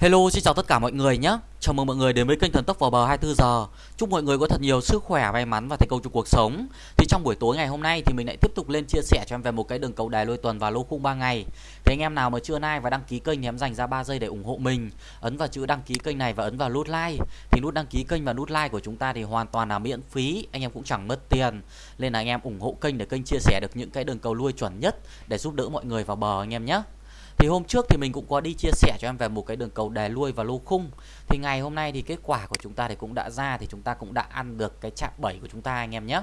Hello, xin chào tất cả mọi người nhé. Chào mừng mọi người đến với kênh Thần Tốc vào bờ 24 giờ. Chúc mọi người có thật nhiều sức khỏe, may mắn và thành công trong cuộc sống. Thì trong buổi tối ngày hôm nay thì mình lại tiếp tục lên chia sẻ cho em về một cái đường cầu đài lôi tuần và lô khung 3 ngày. Thì anh em nào mà chưa like và đăng ký kênh thì em dành ra 3 giây để ủng hộ mình. Ấn vào chữ đăng ký kênh này và ấn vào nút like. Thì nút đăng ký kênh và nút like của chúng ta thì hoàn toàn là miễn phí, anh em cũng chẳng mất tiền. Nên là anh em ủng hộ kênh để kênh chia sẻ được những cái đường cầu lui chuẩn nhất để giúp đỡ mọi người vào bờ anh em nhé. Thì hôm trước thì mình cũng có đi chia sẻ cho em về một cái đường cầu đề lui và lô khung. Thì ngày hôm nay thì kết quả của chúng ta thì cũng đã ra, Thì chúng ta cũng đã ăn được cái chạm 7 của chúng ta, anh em nhé.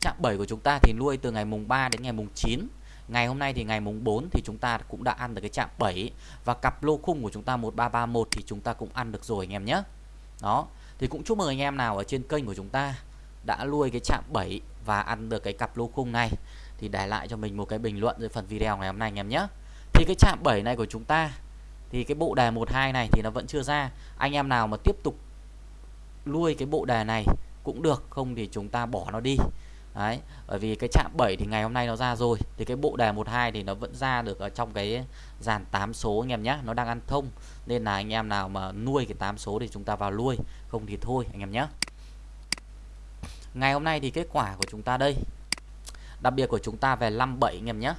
Chạm 7 của chúng ta thì nuôi từ ngày mùng 3 đến ngày mùng 9 Ngày hôm nay thì ngày mùng 4 thì chúng ta cũng đã ăn được cái chạm 7 Và cặp lô khung của chúng ta 1331 thì chúng ta cũng ăn được rồi, anh em nhé. Đó. Thì cũng chúc mừng anh em nào ở trên kênh của chúng ta đã nuôi cái chạm 7 và ăn được cái cặp lô khung này. Thì để lại cho mình một cái bình luận dưới phần video ngày hôm nay, anh em nhé thì cái chạm 7 này của chúng ta thì cái bộ đề 12 này thì nó vẫn chưa ra. Anh em nào mà tiếp tục nuôi cái bộ đề này cũng được không thì chúng ta bỏ nó đi. Đấy, bởi vì cái chạm 7 thì ngày hôm nay nó ra rồi thì cái bộ đề 12 thì nó vẫn ra được ở trong cái dàn 8 số anh em nhé nó đang ăn thông nên là anh em nào mà nuôi cái 8 số thì chúng ta vào nuôi không thì thôi anh em nhé ngày hôm nay thì kết quả của chúng ta đây. Đặc biệt của chúng ta về 57 anh em nhé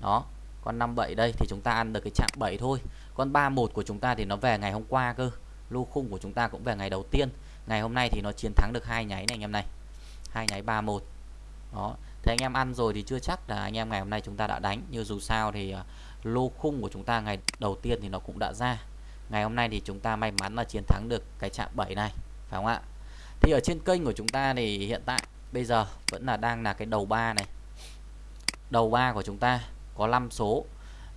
đó con 57 đây thì chúng ta ăn được cái chạm 7 thôi. Con 31 của chúng ta thì nó về ngày hôm qua cơ. Lô khung của chúng ta cũng về ngày đầu tiên. Ngày hôm nay thì nó chiến thắng được hai nháy này anh em này. Hai nháy 31 đó. Thế anh em ăn rồi thì chưa chắc là anh em ngày hôm nay chúng ta đã đánh. Nhưng dù sao thì à, lô khung của chúng ta ngày đầu tiên thì nó cũng đã ra. Ngày hôm nay thì chúng ta may mắn là chiến thắng được cái chạm 7 này, phải không ạ? Thì ở trên kênh của chúng ta thì hiện tại bây giờ vẫn là đang là cái đầu ba này. Đầu ba của chúng ta có 5 số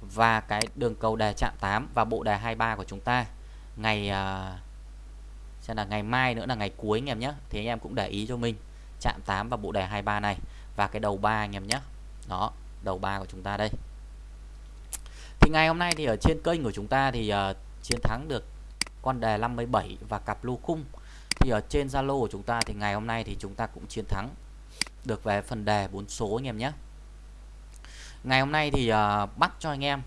và cái đường cầu đề chạm 8 và bộ đề 23 của chúng ta. Ngày uh, xem là ngày mai nữa là ngày cuối anh em nhé. Thì anh em cũng để ý cho mình. Chạm 8 và bộ đề 23 này và cái đầu 3 anh em nhé. Đó đầu 3 của chúng ta đây. Thì ngày hôm nay thì ở trên kênh của chúng ta thì uh, chiến thắng được con đề 57 và cặp lô khung. Thì ở trên Zalo của chúng ta thì ngày hôm nay thì chúng ta cũng chiến thắng được về phần đề 4 số anh em nhé ngày hôm nay thì uh, bắt cho anh em.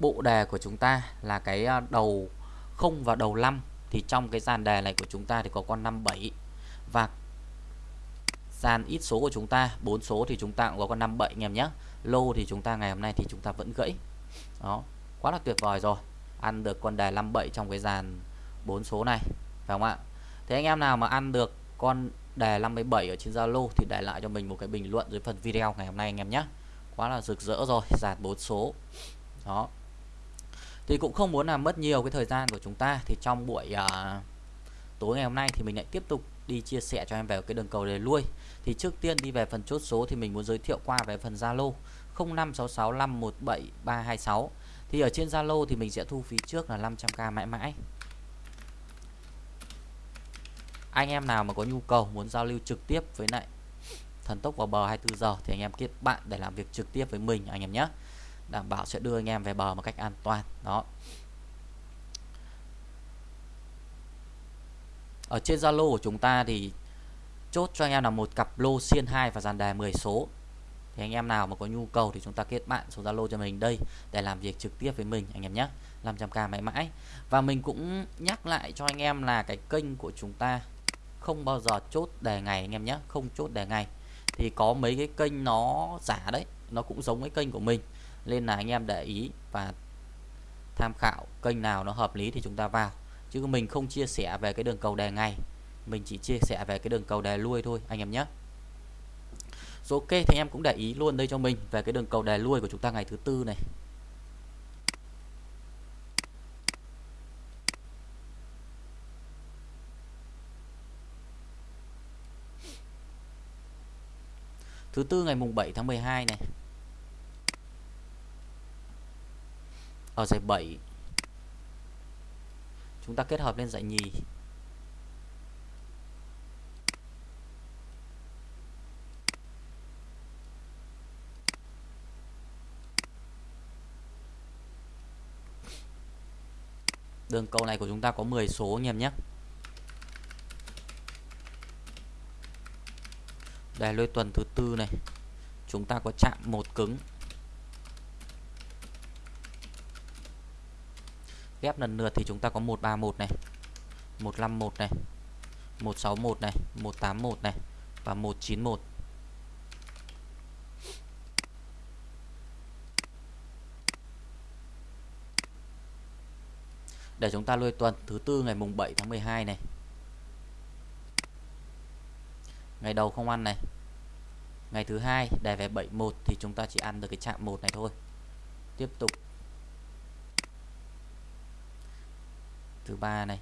Bộ đề của chúng ta là cái uh, đầu không và đầu 5 thì trong cái dàn đề này của chúng ta thì có con 57 và dàn ít số của chúng ta bốn số thì chúng ta cũng có con 57 anh em nhé. Lô thì chúng ta ngày hôm nay thì chúng ta vẫn gãy. Đó quá là tuyệt vời rồi. Ăn được con đề 57 trong cái dàn bốn số này phải không ạ? Thế anh em nào mà ăn được con đề 57 ở trên Zalo thì để lại cho mình một cái bình luận dưới phần video ngày hôm nay anh em nhé quá là rực rỡ rồi dàn bốn số. Đó. Thì cũng không muốn làm mất nhiều cái thời gian của chúng ta thì trong buổi uh, tối ngày hôm nay thì mình lại tiếp tục đi chia sẻ cho em về cái đường cầu đề lui. Thì trước tiên đi về phần chốt số thì mình muốn giới thiệu qua về phần Zalo 0566517326 thì ở trên Zalo thì mình sẽ thu phí trước là 500k mãi mãi. Anh em nào mà có nhu cầu muốn giao lưu trực tiếp với lại thần tốc vào bờ 24 giờ thì anh em kết bạn để làm việc trực tiếp với mình, anh em nhé. Đảm bảo sẽ đưa anh em về bờ một cách an toàn, đó. Ở trên Zalo của chúng ta thì chốt cho anh em là một cặp lô xiên 2 và dàn đề 10 số. Thì anh em nào mà có nhu cầu thì chúng ta kết bạn số Zalo cho mình đây để làm việc trực tiếp với mình, anh em nhé. 500k mãi mãi. Và mình cũng nhắc lại cho anh em là cái kênh của chúng ta không bao giờ chốt đề ngày, anh em nhé, không chốt đề ngày thì có mấy cái kênh nó giả đấy, nó cũng giống cái kênh của mình. Nên là anh em để ý và tham khảo kênh nào nó hợp lý thì chúng ta vào. Chứ mình không chia sẻ về cái đường cầu đề ngày, mình chỉ chia sẻ về cái đường cầu đề lui thôi, anh em nhé. Rồi ok, thì em cũng để ý luôn đây cho mình về cái đường cầu đề lui của chúng ta ngày thứ tư này. Thứ tư ngày mùng 7 tháng 12 này. Ở giải 7 chúng ta kết hợp lên giải nhì. Đường cầu này của chúng ta có 10 số anh em nhé. Đây lôi tuần thứ tư này. Chúng ta có chạm một cứng. Ghép lần lượt thì chúng ta có 131 này 151 này 161 này 181 này và 191 để chúng ta lôi tuần thứ tư ngày mùng 7 tháng 12 này ngày đầu không ăn này. Ngày thứ hai đề về 71 thì chúng ta chỉ ăn được cái chạm một này thôi. Tiếp tục. Thứ ba này.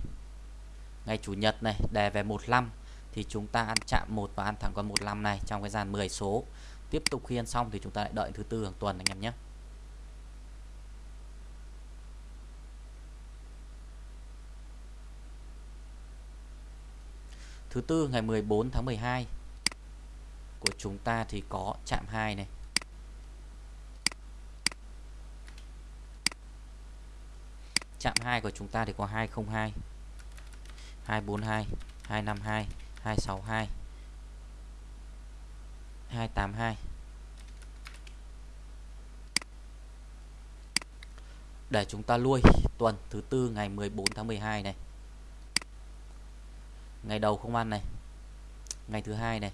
Ngày chủ nhật này đề về 15 thì chúng ta ăn chạm một và ăn thẳng con 15 này trong cái dàn 10 số. Tiếp tục khi ăn xong thì chúng ta lại đợi thứ tư hàng tuần anh em nhé. Thứ tư ngày 14 tháng 12 của chúng ta thì có chạm 2 này. Chạm 2 của chúng ta thì có 202, 242, 252, 262, 282. Để chúng ta lui tuần thứ tư ngày 14 tháng 12 này ngày đầu không ăn này. Ngày thứ hai này.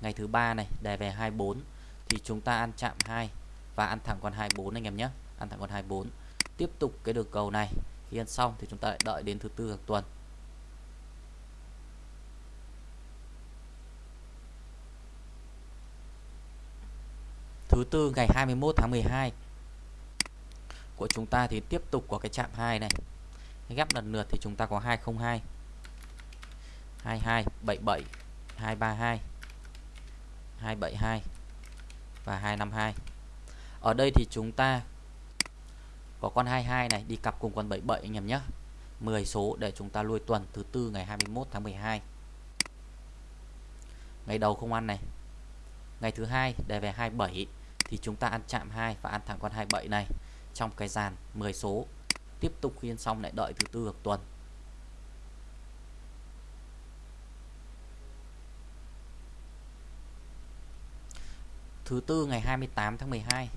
Ngày thứ ba này đề về 24 thì chúng ta ăn chạm 2 và ăn thẳng con 24 anh em nhé. Ăn thẳng con 24 tiếp tục cái đường cầu này. Khi ăn xong thì chúng ta lại đợi đến thứ tư hàng tuần. Thứ tư ngày 21 tháng 12 của chúng ta thì tiếp tục có cái chạm 2 này. Gấp lần lượt thì chúng ta có 202 22 77 232 272 và 252 ở đây thì chúng ta có con 22 này, đi cặp cùng con 77 anh em nhé. 10 số để chúng ta lui tuần thứ tư ngày 21 tháng 12 ngày đầu không ăn này. Ngày thứ hai để về 27 thì chúng ta ăn chạm 2 và ăn thẳng con 27 này. Trong cái dàn 10 số, tiếp tục khiên xong lại đợi thứ tư tuần. Thứ tư ngày 28 tháng 12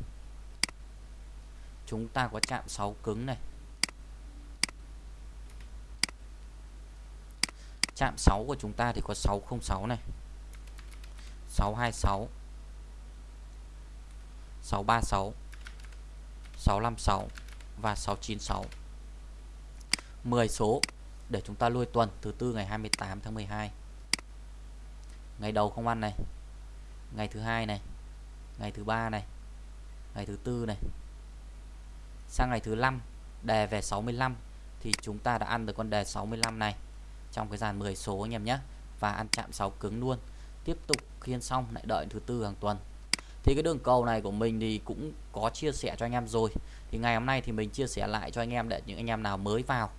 chúng ta có chạm 6 cứng này. Chạm 6 của chúng ta thì có 606 này. 626 636 656 và 696 10 số để chúng ta lui tuần, thứ tư ngày 28 tháng 12 ngày đầu không ăn này. Ngày thứ hai này ngày thứ ba này. Ngày thứ tư này. Sang ngày thứ năm, đề về 65 thì chúng ta đã ăn được con đề 65 này trong cái dàn 10 số anh em nhé. Và ăn chạm 6 cứng luôn. Tiếp tục khiên xong, lại đợi thứ tư hàng tuần. Thì cái đường cầu này của mình thì cũng có chia sẻ cho anh em rồi. Thì ngày hôm nay thì mình chia sẻ lại cho anh em để những anh em nào mới vào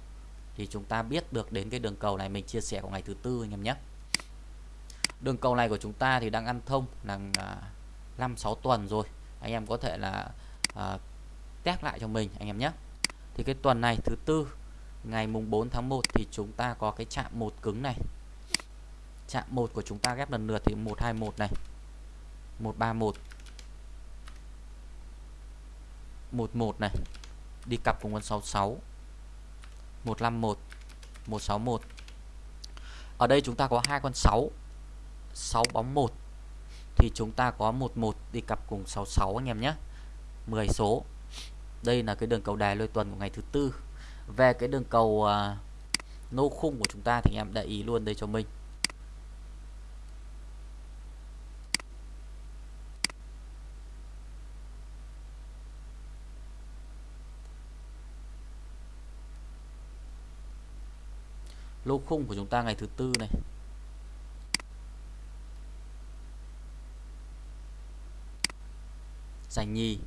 thì chúng ta biết được đến cái đường cầu này mình chia sẻ của ngày thứ tư anh em nhé. Đường cầu này của chúng ta thì đang ăn thông là 5 6 tuần rồi. Anh em có thể là à, test lại cho mình anh em nhé. Thì cái tuần này thứ tư ngày mùng 4 tháng 1 thì chúng ta có cái chạm một cứng này. Chạm một của chúng ta ghép lần lượt thì 121 này 131 11 này đi cặp cùng con 66 151 161 ở đây chúng ta có hai con 6 6 bóng 1 thì chúng ta có 11 đi cặp cùng 66 anh em nhé. 10 số. Đây là cái đường cầu đài lôi tuần của ngày thứ tư. Về cái đường cầu uh, nô khung của chúng ta thì anh em để ý luôn đây cho mình. Lô khung của chúng ta ngày thứ tư này. Giành nhì.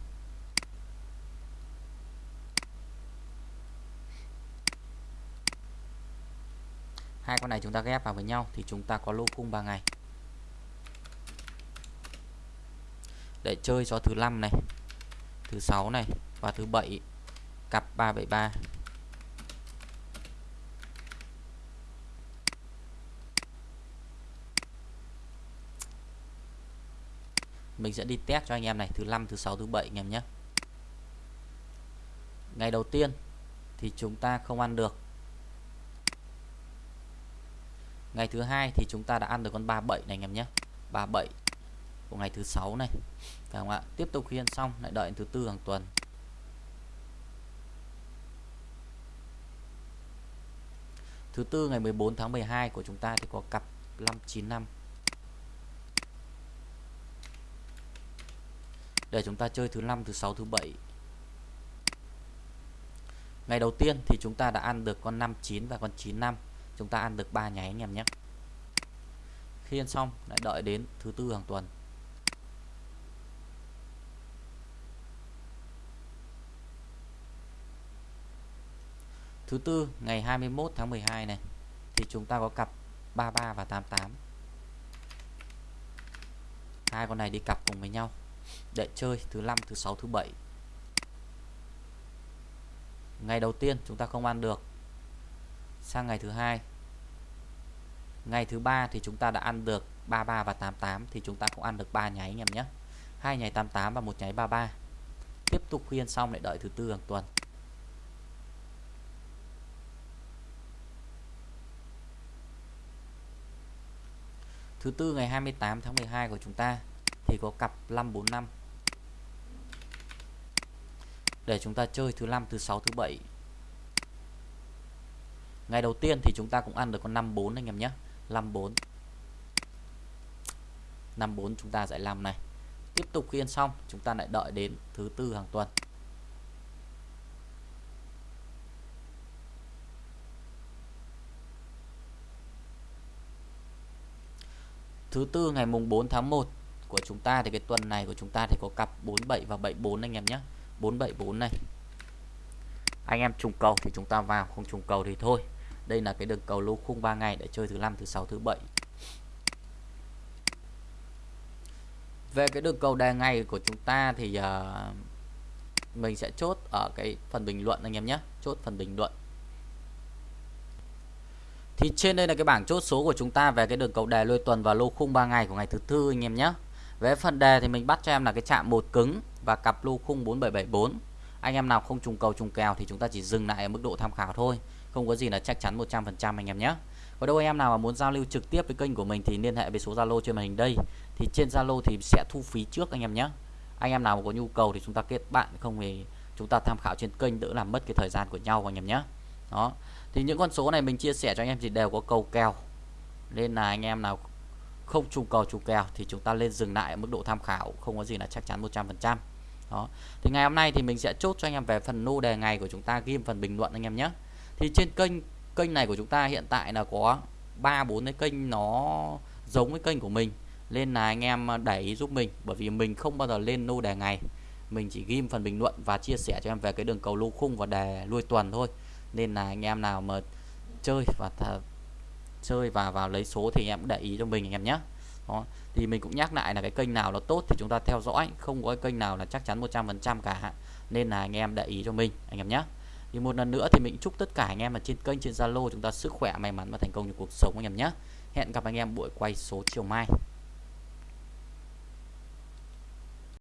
Hai con này chúng ta ghép vào với nhau thì chúng ta có lô cung 3 ngày. Để chơi cho thứ năm này, thứ sáu này và thứ bảy, cặp 373 mình sẽ đi test cho anh em này, thứ năm, thứ sáu, thứ bảy anh em nhé. Ngày đầu tiên thì chúng ta không ăn được. Ngày thứ hai thì chúng ta đã ăn được con 37 này anh em nhé. 37 của ngày thứ sáu này. Phải không ạ? Tiếp tục khiên xong, lại đợi thứ tư hàng tuần. Thứ tư ngày 14 tháng 12 của chúng ta thì có cặp 595 để chúng ta chơi thứ năm, thứ sáu, thứ bảy. Ngày đầu tiên thì chúng ta đã ăn được con 59 và con 95 chúng ta ăn được ba nháy anh em nhé. Khi ăn xong, lại đợi đến thứ tư hàng tuần. Thứ tư, ngày 21 tháng 12 này, thì chúng ta có cặp 33 và 88 hai con này đi cặp cùng với nhau để chơi thứ năm, thứ sáu, thứ bảy. Ngày đầu tiên chúng ta không ăn được. Sang ngày thứ hai. Ngày thứ ba thì chúng ta đã ăn được 33 và 88 thì chúng ta cũng ăn được ba nháy anh em nhé. Hai nháy 88 và một nháy 33 tiếp tục khuyên xong lại đợi thứ tư hàng tuần. Thứ tư ngày 28 tháng 12 của chúng ta thì có cặp 545 để chúng ta chơi thứ năm, thứ sáu, thứ bảy. Ngày đầu tiên thì chúng ta cũng ăn được con 54 anh em nhé. 54 54 chúng ta giải 5 này. Tiếp tục khiên xong, chúng ta lại đợi đến thứ tư hàng tuần. Thứ tư ngày mùng 4 tháng 1 của chúng ta thì cái tuần này của chúng ta thì có cặp 47 và 74 anh em nhé. 474 này. Anh em trùng cầu thì chúng ta vào không trùng cầu thì thôi. Đây là cái đường cầu lô khung 3 ngày để chơi thứ năm thứ sáu thứ bảy. Về cái đường cầu đề ngày của chúng ta thì uh, mình sẽ chốt ở cái phần bình luận anh em nhé. Chốt phần bình luận. Thì trên đây là cái bảng chốt số của chúng ta về cái đường cầu đề lôi tuần và lô khung 3 ngày của ngày thứ tư anh em nhé về phần đề thì mình bắt cho em là cái chạm một cứng và cặp lô khung 4774 anh em nào không trùng cầu trùng kèo thì chúng ta chỉ dừng lại ở mức độ tham khảo thôi. Không có gì là chắc chắn 100% anh em nhé. Có đâu anh em nào mà muốn giao lưu trực tiếp với kênh của mình thì liên hệ với số Zalo trên màn hình đây. Thì trên Zalo thì sẽ thu phí trước anh em nhé. Anh em nào mà có nhu cầu thì chúng ta kết bạn, không thì chúng ta tham khảo trên kênh đỡ làm mất cái thời gian của nhau anh em nhé. Đó. Thì những con số này mình chia sẻ cho anh em thì đều có cầu kèo. Nên là anh em nào không trùng cầu trùng kèo thì chúng ta lên dừng lại ở mức độ tham khảo, không có gì là chắc chắn 100% đó. Thì ngày hôm nay thì mình sẽ chốt cho anh em về phần nô đề ngày của chúng ta ghim phần bình luận anh em nhé. Thì trên kênh kênh này của chúng ta hiện tại là có ba, bốn cái kênh nó giống với kênh của mình. Nên là anh em đẩy giúp mình, bởi vì mình không bao giờ lên nô đề ngày. Mình chỉ ghim phần bình luận và chia sẻ cho em về cái đường cầu lô khung và đề lui tuần thôi. Nên là anh em nào mà chơi và chơi và vào lấy số thì em cũng để ý cho mình anh em nhé. Đó, thì mình cũng nhắc lại là cái kênh nào nó tốt thì chúng ta theo dõi, không có kênh nào là chắc chắn 100% cả. Nên là anh em để ý cho mình, anh em nhé. Thì một lần nữa thì mình chúc tất cả anh em ở trên kênh, trên Zalo chúng ta sức khỏe may mắn và thành công trong cuộc sống anh em nhé. Hẹn gặp anh em buổi quay số chiều mai.